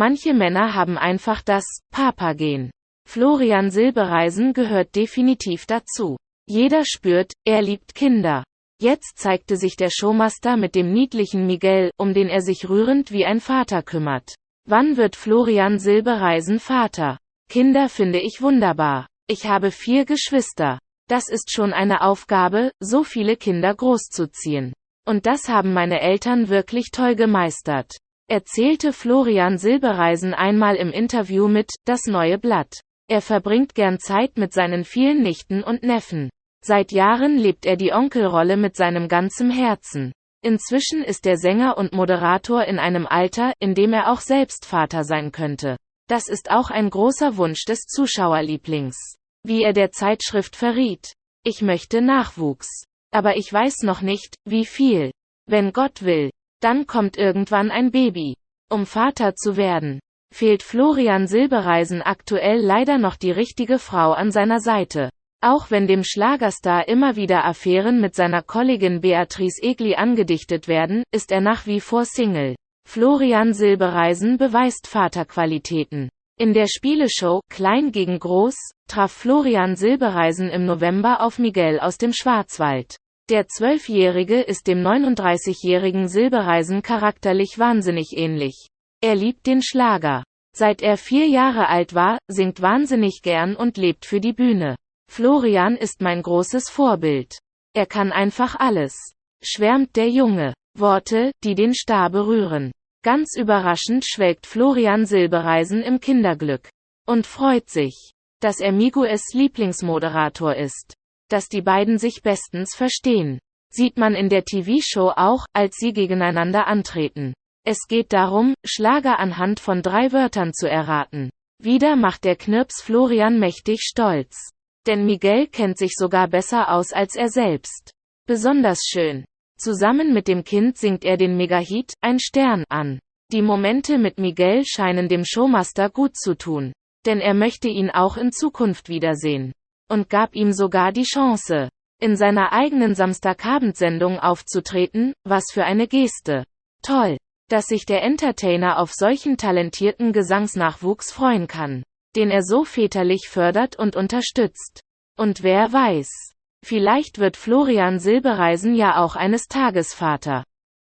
Manche Männer haben einfach das Papa-Gen. Florian Silbereisen gehört definitiv dazu. Jeder spürt, er liebt Kinder. Jetzt zeigte sich der Showmaster mit dem niedlichen Miguel, um den er sich rührend wie ein Vater kümmert. Wann wird Florian Silbereisen Vater? Kinder finde ich wunderbar. Ich habe vier Geschwister. Das ist schon eine Aufgabe, so viele Kinder großzuziehen. Und das haben meine Eltern wirklich toll gemeistert. Erzählte Florian Silbereisen einmal im Interview mit Das neue Blatt. Er verbringt gern Zeit mit seinen vielen Nichten und Neffen. Seit Jahren lebt er die Onkelrolle mit seinem ganzen Herzen. Inzwischen ist der Sänger und Moderator in einem Alter, in dem er auch selbst Vater sein könnte. Das ist auch ein großer Wunsch des Zuschauerlieblings. Wie er der Zeitschrift verriet. Ich möchte Nachwuchs. Aber ich weiß noch nicht, wie viel. Wenn Gott will, dann kommt irgendwann ein Baby. Um Vater zu werden, fehlt Florian Silbereisen aktuell leider noch die richtige Frau an seiner Seite. Auch wenn dem Schlagerstar immer wieder Affären mit seiner Kollegin Beatrice Egli angedichtet werden, ist er nach wie vor Single. Florian Silbereisen beweist Vaterqualitäten. In der Spieleshow Klein gegen Groß traf Florian Silbereisen im November auf Miguel aus dem Schwarzwald. Der Zwölfjährige ist dem 39-jährigen Silbereisen charakterlich wahnsinnig ähnlich. Er liebt den Schlager. Seit er vier Jahre alt war, singt wahnsinnig gern und lebt für die Bühne. Florian ist mein großes Vorbild. Er kann einfach alles. Schwärmt der Junge. Worte, die den Star berühren. Ganz überraschend schwelgt Florian Silbereisen im Kinderglück. Und freut sich, dass er Miguels Lieblingsmoderator ist. Dass die beiden sich bestens verstehen. Sieht man in der TV-Show auch, als sie gegeneinander antreten. Es geht darum, Schlager anhand von drei Wörtern zu erraten. Wieder macht der Knirps Florian mächtig stolz. Denn Miguel kennt sich sogar besser aus als er selbst. Besonders schön. Zusammen mit dem Kind singt er den Megahit Ein Stern an. Die Momente mit Miguel scheinen dem Showmaster gut zu tun. Denn er möchte ihn auch in Zukunft wiedersehen. Und gab ihm sogar die Chance, in seiner eigenen Samstagabendsendung aufzutreten, was für eine Geste. Toll, dass sich der Entertainer auf solchen talentierten Gesangsnachwuchs freuen kann den er so väterlich fördert und unterstützt. Und wer weiß, vielleicht wird Florian Silbereisen ja auch eines Tages Vater.